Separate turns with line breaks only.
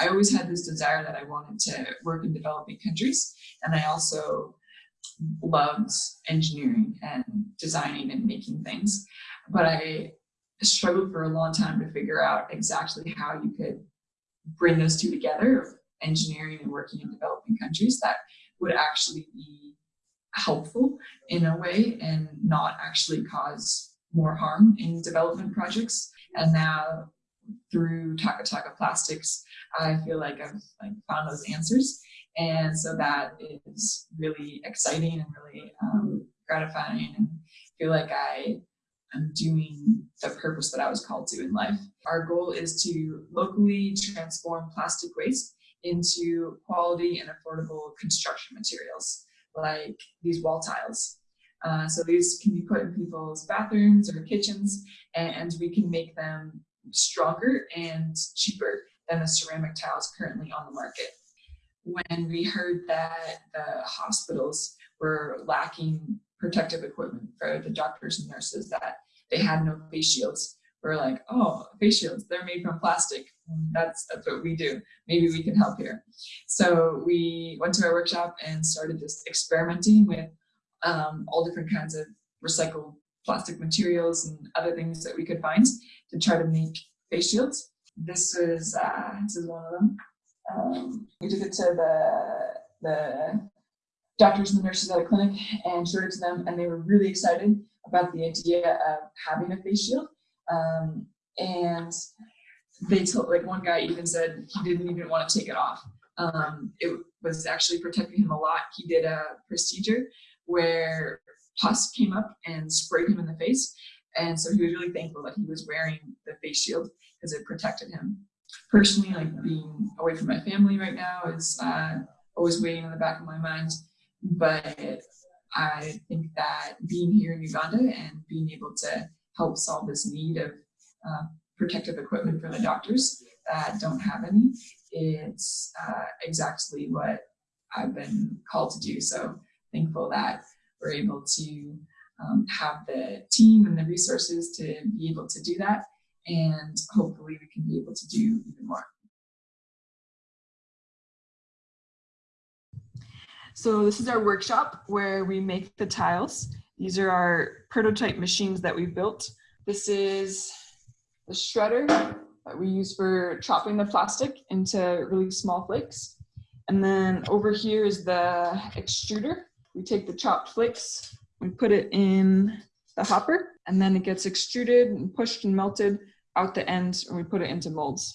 I always had this desire that I wanted to work in developing countries. And I also loved engineering and designing and making things. But I struggled for a long time to figure out exactly how you could bring those two together, engineering and working in developing countries that would actually be helpful in a way and not actually cause more harm in development projects. And now through Taka Taka Plastics, I feel like I've like found those answers. And so that is really exciting and really um, gratifying and feel like I am doing the purpose that I was called to in life. Our goal is to locally transform plastic waste into quality and affordable construction materials like these wall tiles. Uh, so these can be put in people's bathrooms or kitchens and we can make them stronger and cheaper than the ceramic tiles currently on the market. When we heard that the hospitals were lacking protective equipment for the doctors and nurses, that they had no face shields, we're like, oh, face shields, they're made from plastic. That's, that's what we do. Maybe we can help here. So we went to our workshop and started just experimenting with um, all different kinds of recycled plastic materials and other things that we could find to try to make face shields. This is uh, this is one of them. Um, we took it to the the doctors and the nurses at a clinic and showed it to them, and they were really excited about the idea of having a face shield. Um, and they told, like one guy even said he didn't even want to take it off. Um, it was actually protecting him a lot. He did a procedure where pus came up and sprayed him in the face. And so he was really thankful that he was wearing the face shield because it protected him. Personally, like being away from my family right now is uh, always weighing in the back of my mind. But I think that being here in Uganda and being able to help solve this need of uh, protective equipment for the doctors that don't have any, it's uh, exactly what I've been called to do. So thankful that we're able to um, have the team and the resources to be able to do that. And hopefully we can be able to do even more. So this is our workshop where we make the tiles. These are our prototype machines that we built. This is the shredder that we use for chopping the plastic into really small flakes. And then over here is the extruder. We take the chopped flakes, we put it in the hopper, and then it gets extruded and pushed and melted out the end, and we put it into molds.